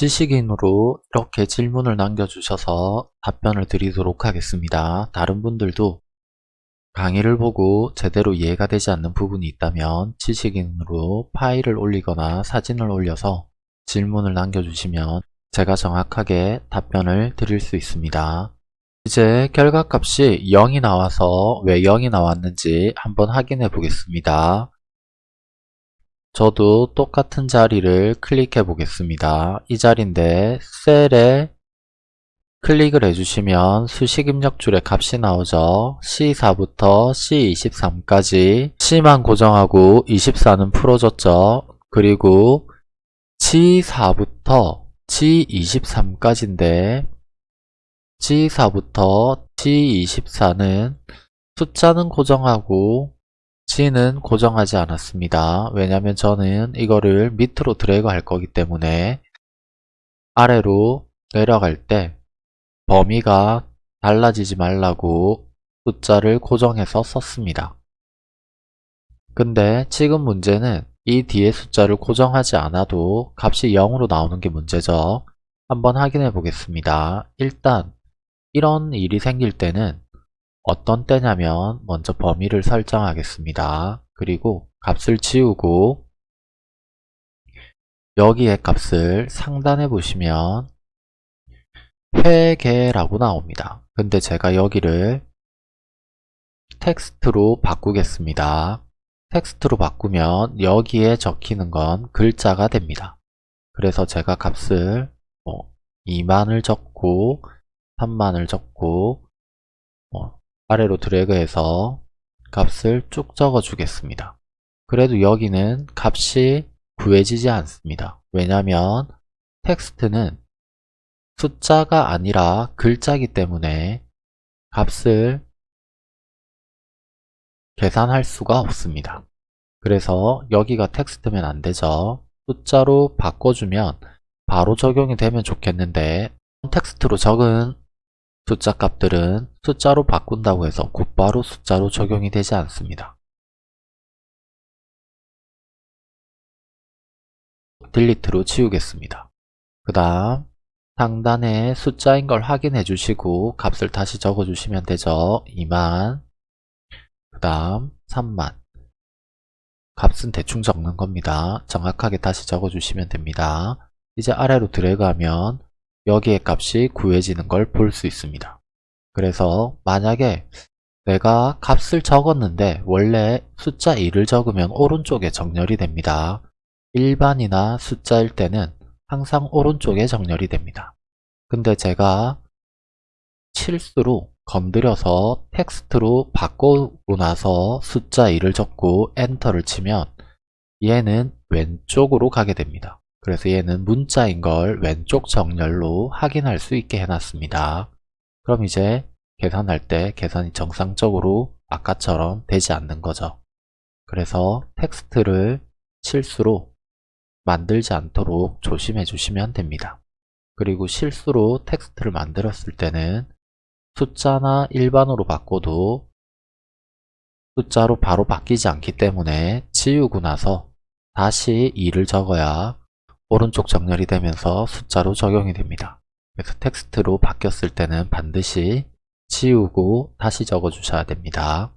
지식인으로 이렇게 질문을 남겨주셔서 답변을 드리도록 하겠습니다. 다른 분들도 강의를 보고 제대로 이해가 되지 않는 부분이 있다면 지식인으로 파일을 올리거나 사진을 올려서 질문을 남겨주시면 제가 정확하게 답변을 드릴 수 있습니다. 이제 결과값이 0이 나와서 왜 0이 나왔는지 한번 확인해 보겠습니다. 저도 똑같은 자리를 클릭해 보겠습니다. 이 자리인데 셀에 클릭을 해주시면 수식 입력줄에 값이 나오죠. C4부터 C23까지 C만 고정하고 24는 풀어줬죠. 그리고 G4부터 G23까지인데 G4부터 G24는 숫자는 고정하고 G는 고정하지 않았습니다. 왜냐면 저는 이거를 밑으로 드래그 할 거기 때문에 아래로 내려갈 때 범위가 달라지지 말라고 숫자를 고정해서 썼습니다. 근데 지금 문제는 이 뒤에 숫자를 고정하지 않아도 값이 0으로 나오는 게 문제죠. 한번 확인해 보겠습니다. 일단 이런 일이 생길 때는 어떤 때냐면 먼저 범위를 설정하겠습니다. 그리고 값을 지우고 여기에 값을 상단에 보시면 회계라고 나옵니다. 근데 제가 여기를 텍스트로 바꾸겠습니다. 텍스트로 바꾸면 여기에 적히는 건 글자가 됩니다. 그래서 제가 값을 뭐 2만을 적고 3만을 적고 뭐 아래로 드래그해서 값을 쭉 적어 주겠습니다. 그래도 여기는 값이 구해지지 않습니다. 왜냐하면 텍스트는 숫자가 아니라 글자이기 때문에 값을 계산할 수가 없습니다. 그래서 여기가 텍스트면 안되죠. 숫자로 바꿔주면 바로 적용이 되면 좋겠는데 텍스트로 적은 숫자 값들은 숫자로 바꾼다고 해서 곧바로 숫자로 적용이 되지 않습니다. 딜리트로 지우겠습니다. 그 다음 상단에 숫자인 걸 확인해 주시고 값을 다시 적어 주시면 되죠. 2만 그 다음 3만 값은 대충 적는 겁니다. 정확하게 다시 적어 주시면 됩니다. 이제 아래로 드래그하면 여기에 값이 구해지는 걸 볼 수 있습니다. 그래서 만약에 내가 값을 적었는데 원래 숫자 2를 적으면 오른쪽에 정렬이 됩니다. 일반이나 숫자일 때는 항상 오른쪽에 정렬이 됩니다. 근데 제가 실수로 건드려서 텍스트로 바꾸고 나서 숫자 2를 적고 엔터를 치면 얘는 왼쪽으로 가게 됩니다. 그래서 얘는 문자인 걸 왼쪽 정렬로 확인할 수 있게 해놨습니다. 그럼 이제 계산할 때 계산이 정상적으로 아까처럼 되지 않는 거죠. 그래서 텍스트를 실수로 만들지 않도록 조심해 주시면 됩니다. 그리고 실수로 텍스트를 만들었을 때는 숫자나 일반으로 바꿔도 숫자로 바로 바뀌지 않기 때문에 지우고 나서 다시 2를 적어야 오른쪽 정렬이 되면서 숫자로 적용이 됩니다. 그래서 텍스트로 바뀌었을 때는 반드시 지우고 다시 적어 주셔야 됩니다.